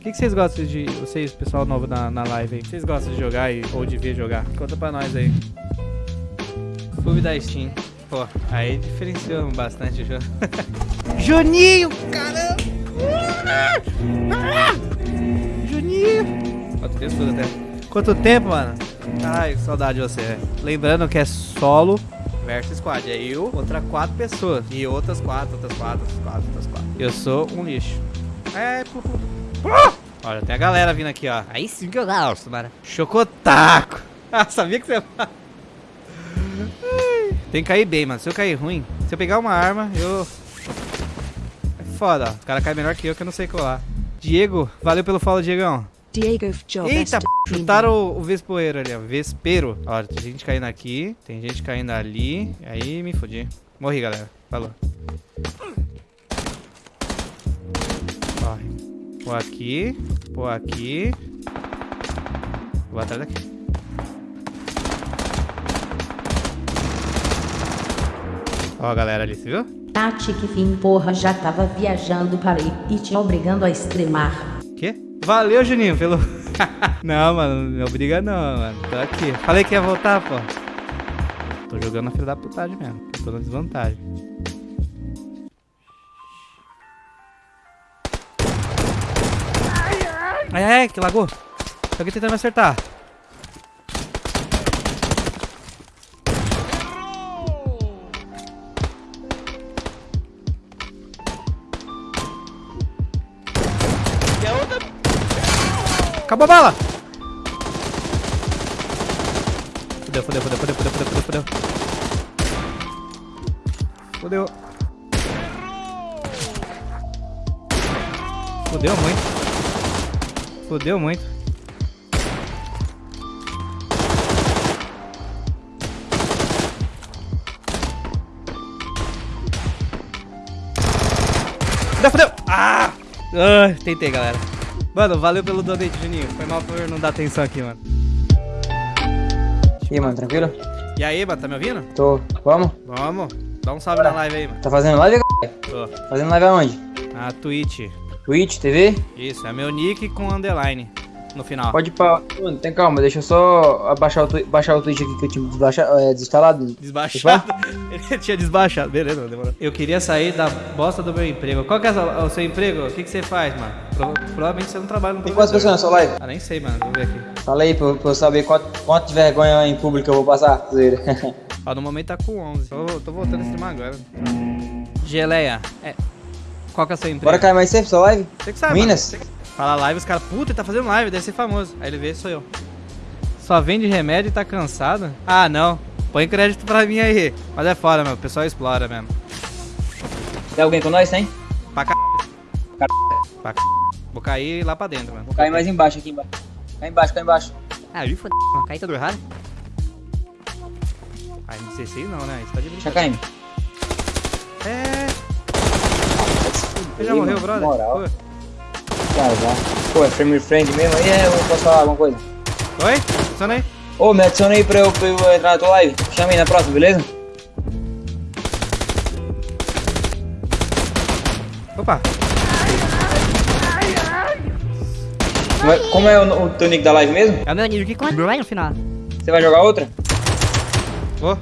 O que, que vocês gostam de. Vocês, pessoal novo na, na live aí? Vocês gostam de jogar e, ou de ver jogar? Conta pra nós aí. Clube da Steam. Pô, aí diferenciamos bastante o jogo. Juninho, caramba! Juninho! Quanto tempo até? Quanto tempo, mano? Ai, que saudade de você. Lembrando que é solo versus squad. É eu, outra quatro pessoas. E outras quatro, outras quatro, outras quatro, outras quatro. Eu sou um lixo. É, pu, Uh! Olha, tem a galera vindo aqui, ó. Aí sim que eu gosto, mano. Chocotaco. Ah, sabia que você ia Tem que cair bem, mano. Se eu cair ruim, se eu pegar uma arma, eu... É foda, ó. O cara cai melhor que eu, que eu não sei colar. Diego, valeu pelo follow, Diegão. Diego Eita, p... chutaram o, o Vespoeiro ali, ó. Vespero. Olha, tem gente caindo aqui, tem gente caindo ali. Aí me fodi. Morri, galera. Falou. Corre. Pô aqui. Pô aqui. Vou atrás daqui. Ó a galera ali, você viu? Tati que fim porra já tava viajando para ir e te obrigando a extremar. Quê? Valeu, Juninho, pelo... não, mano, não obriga não, mano. Tô aqui. Falei que ia voltar, pô. Tô jogando na fila da putagem mesmo. Tô na desvantagem. Ai, ai, que lagou. Tem alguém tentando me acertar. Acabou a bala! Fudeu, fudeu, fudeu, fudeu, fudeu, fudeu, fudeu, fudeu. Fudeu. Fudeu muito. Fudeu muito. Fudeu, fudeu! Ah! ah! Tentei, galera. Mano, valeu pelo donate, Juninho. Foi mal por não dar atenção aqui, mano. E aí, mano, tranquilo? E aí, mano, tá me ouvindo? Tô. Vamos? Vamos. Dá um salve na live aí, mano. Tá fazendo live. Tô. Fazendo live aonde? Na Twitch. Twitch, TV? Isso, é meu nick com underline no final. Pode ir pra... Mano, tem calma, deixa eu só abaixar o, baixar o Twitch aqui que eu tinha desbaixado, é, desinstalado. Desbaixado? Ele tinha desbaixado, beleza, demorou. Eu queria sair da bosta do meu emprego. Qual que é o seu emprego? O que, que você faz, mano? Pro... Provavelmente você não trabalha no Tem quantas pessoas na sua live? Ah, nem sei, mano. Vou ver aqui. Fala aí pra, pra eu saber quanto, quanto de vergonha em público eu vou passar. Ó, no momento tá com 11. Tô, tô voltando a streamar agora. Geleia, é... Qual que é o seu emprego? Bora cair mais cedo sua live? Você que sabe, Minas? Mano. Fala live, os caras, puta, ele tá fazendo live, deve ser famoso. Aí ele vê, sou eu. Só vende remédio e tá cansado? Ah, não. Põe crédito pra mim aí. Mas é fora, meu. O pessoal explora mesmo. Tem alguém com nós, tem? Pra c... Pra c... Vou cair lá pra dentro, mano. Vou cair mais embaixo aqui embaixo. Cai embaixo, cai embaixo. Ah, eu fodeu. Caí todo errado. Ah, M16 não, né? Isso tá de Deixa caindo. É. Ele já morreu, brother? Moral. Já. Pô, é frame friend mesmo aí? É, eu posso falar alguma coisa? Oi? Funciona aí? Ô, me adiciona aí pra eu, pra eu entrar na tua live. Chama aí na próxima, beleza? Opa. Como é, como é o, o teu nick da live mesmo? É o meu nick com Brian no final. Você vai jogar outra? Vou.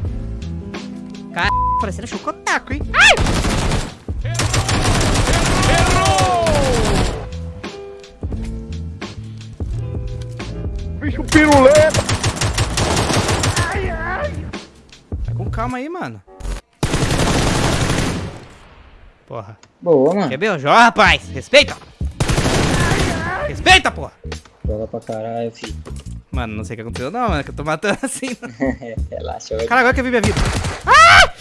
Cara, parecendo chocotaco, hein? Ai! Piruleta. Ai, ai. Tá com calma aí, mano. Porra. Boa, mano. Quer beijão, rapaz? Respeita! Respeita, porra! Joga pra caralho, filho. Mano, não sei o que aconteceu não, mano, que eu tô matando assim. Relaxa, Cara, agora que eu vi minha vida. Ah!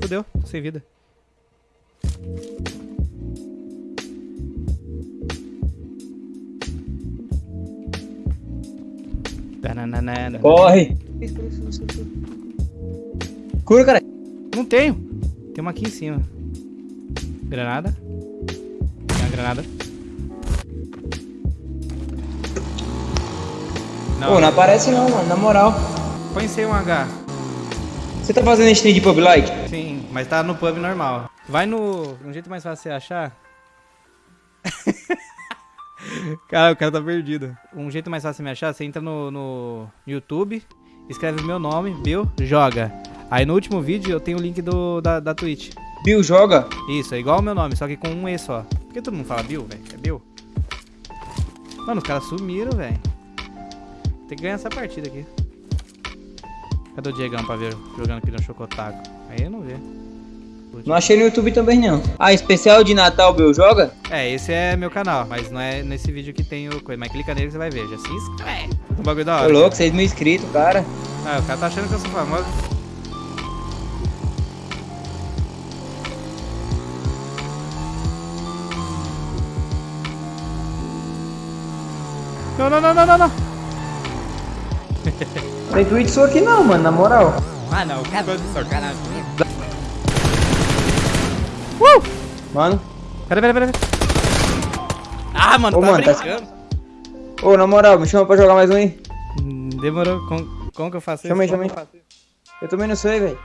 Fudeu, tô sem vida. Corre! Cura, cara! Não tenho. Tem uma aqui em cima. Granada. Tem uma granada. Não, Pô, não aparece não, mano, na moral. Põe sem um H. Você tá fazendo stream de pub light? Sim, mas tá no pub normal. Vai no. Um jeito mais fácil de você achar. cara, o cara tá perdido. Um jeito mais fácil de me achar, você entra no, no YouTube, escreve meu nome, Bill, joga. Aí no último vídeo eu tenho o link do, da, da Twitch. Bill joga? Isso, é igual o meu nome, só que com um E só. Por que todo mundo fala Bill, velho? É Bill? Mano, os caras sumiram, velho. Tem que ganhar essa partida aqui. Cadê o Diegão pra ver jogando aqui no Chocotaco? Aí eu não vê. Não achei no YouTube também não. Ah, especial de Natal Bill joga? É, esse é meu canal, mas não é nesse vídeo que tem o coisa. Mas clica nele que você vai ver. Já se inscreve. Um bagulho da Tô hora. louco, 6 mil inscritos, cara. Ah, o cara tá achando que eu sou famoso. Não, não, não, não, não, não. Tem Twitch sua aqui não, mano, na moral. Ah, não, o cara gosta de na Mano. Pera, pera, pera. Ah, mano, Ô, tá mano, tá- brincando. Ô, na moral, me chama pra jogar mais um aí. Hum, Demorou. Como, como que eu faço Chama aí, isso? chama aí. Eu também não sei, velho.